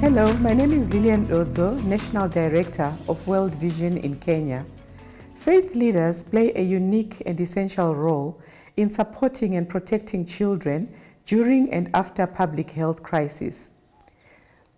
Hello, my name is Lilian Odzo, National Director of World Vision in Kenya. Faith leaders play a unique and essential role in supporting and protecting children during and after public health crises.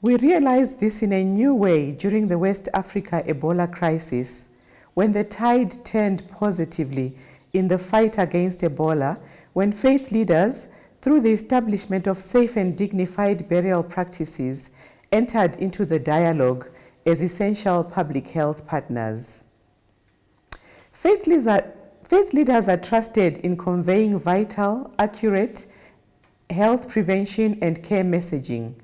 We realized this in a new way during the West Africa Ebola crisis, when the tide turned positively in the fight against Ebola, when faith leaders, through the establishment of safe and dignified burial practices, entered into the dialogue as essential public health partners. Faith leaders, are, faith leaders are trusted in conveying vital, accurate health prevention and care messaging.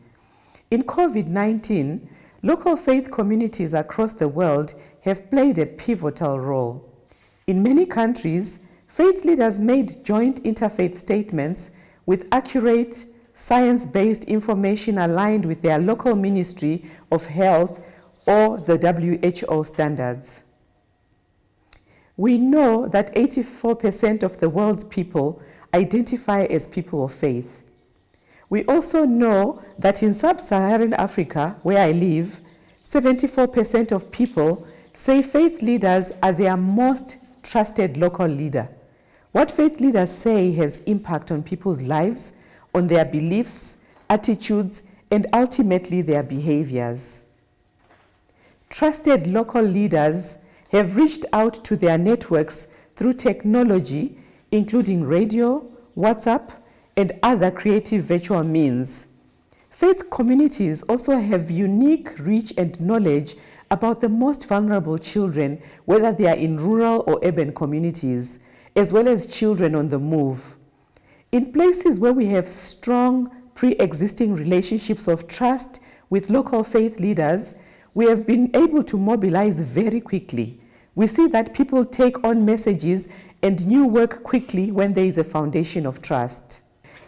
In COVID-19, local faith communities across the world have played a pivotal role. In many countries, faith leaders made joint interfaith statements with accurate, science-based information aligned with their local Ministry of Health or the WHO standards. We know that 84% of the world's people identify as people of faith. We also know that in sub-Saharan Africa, where I live, 74% of people say faith leaders are their most trusted local leader. What faith leaders say has impact on people's lives, on their beliefs, attitudes, and ultimately their behaviors. Trusted local leaders have reached out to their networks through technology, including radio, WhatsApp, and other creative virtual means. Faith communities also have unique reach and knowledge about the most vulnerable children, whether they are in rural or urban communities, as well as children on the move. In places where we have strong pre-existing relationships of trust with local faith leaders, we have been able to mobilize very quickly. We see that people take on messages and new work quickly when there is a foundation of trust.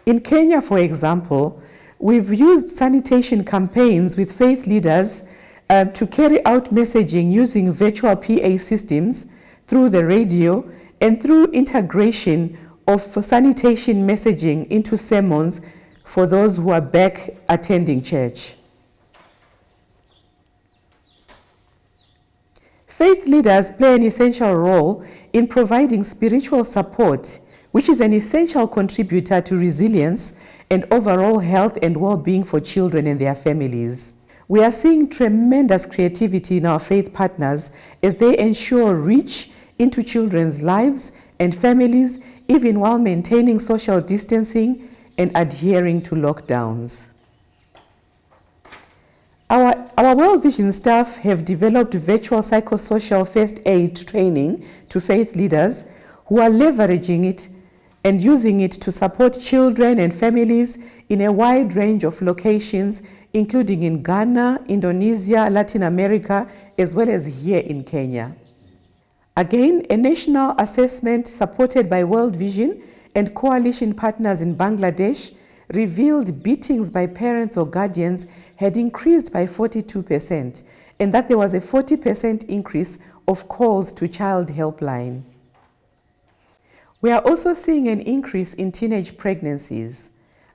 In Kenya, for example, we've used sanitation campaigns with faith leaders uh, to carry out messaging using virtual PA systems through the radio and through integration of sanitation messaging into sermons for those who are back attending church. Faith leaders play an essential role in providing spiritual support, which is an essential contributor to resilience and overall health and well-being for children and their families. We are seeing tremendous creativity in our faith partners as they ensure reach into children's lives and families even while maintaining social distancing and adhering to lockdowns. Our, our World Vision staff have developed virtual psychosocial first aid training to faith leaders who are leveraging it and using it to support children and families in a wide range of locations, including in Ghana, Indonesia, Latin America, as well as here in Kenya. Again, a national assessment supported by World Vision and coalition partners in Bangladesh revealed beatings by parents or guardians had increased by 42% and that there was a 40% increase of calls to child helpline. We are also seeing an increase in teenage pregnancies,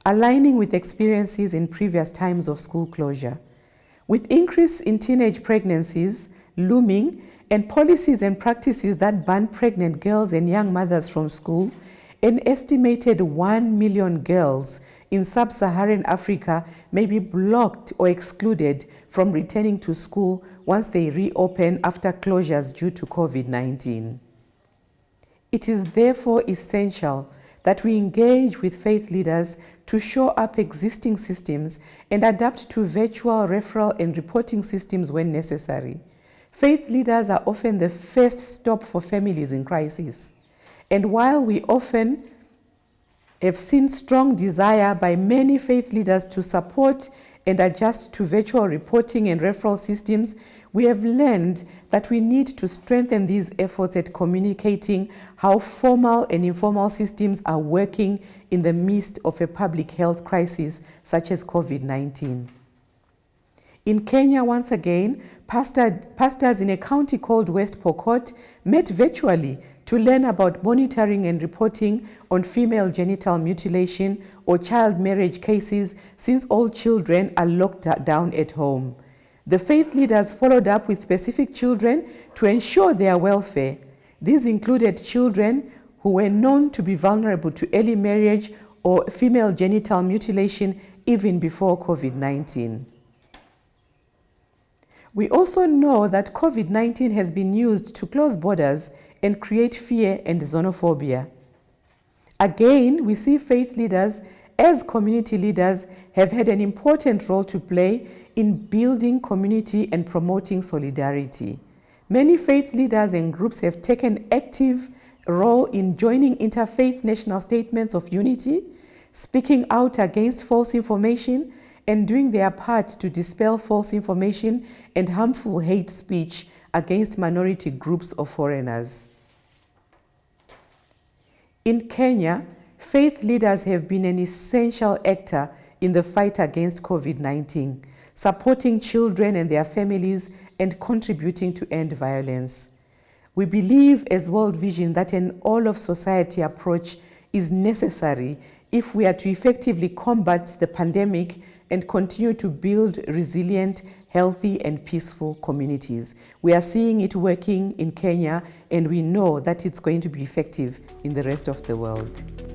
aligning with experiences in previous times of school closure. With increase in teenage pregnancies looming and policies and practices that ban pregnant girls and young mothers from school, an estimated 1 million girls in sub-Saharan Africa may be blocked or excluded from returning to school once they reopen after closures due to COVID-19. It is therefore essential that we engage with faith leaders to shore up existing systems and adapt to virtual referral and reporting systems when necessary. Faith leaders are often the first stop for families in crisis. And while we often have seen strong desire by many faith leaders to support and adjust to virtual reporting and referral systems, we have learned that we need to strengthen these efforts at communicating how formal and informal systems are working in the midst of a public health crisis such as COVID-19. In Kenya, once again, pastor, pastors in a county called West Pokot met virtually to learn about monitoring and reporting on female genital mutilation or child marriage cases since all children are locked down at home. The faith leaders followed up with specific children to ensure their welfare. These included children who were known to be vulnerable to early marriage or female genital mutilation even before COVID-19. We also know that COVID-19 has been used to close borders and create fear and xenophobia. Again, we see faith leaders as community leaders have had an important role to play in building community and promoting solidarity. Many faith leaders and groups have taken active role in joining interfaith national statements of unity, speaking out against false information, and doing their part to dispel false information and harmful hate speech against minority groups or foreigners. In Kenya, faith leaders have been an essential actor in the fight against COVID-19, supporting children and their families and contributing to end violence. We believe as World Vision that an all-of-society approach is necessary if we are to effectively combat the pandemic and continue to build resilient, healthy and peaceful communities. We are seeing it working in Kenya and we know that it's going to be effective in the rest of the world.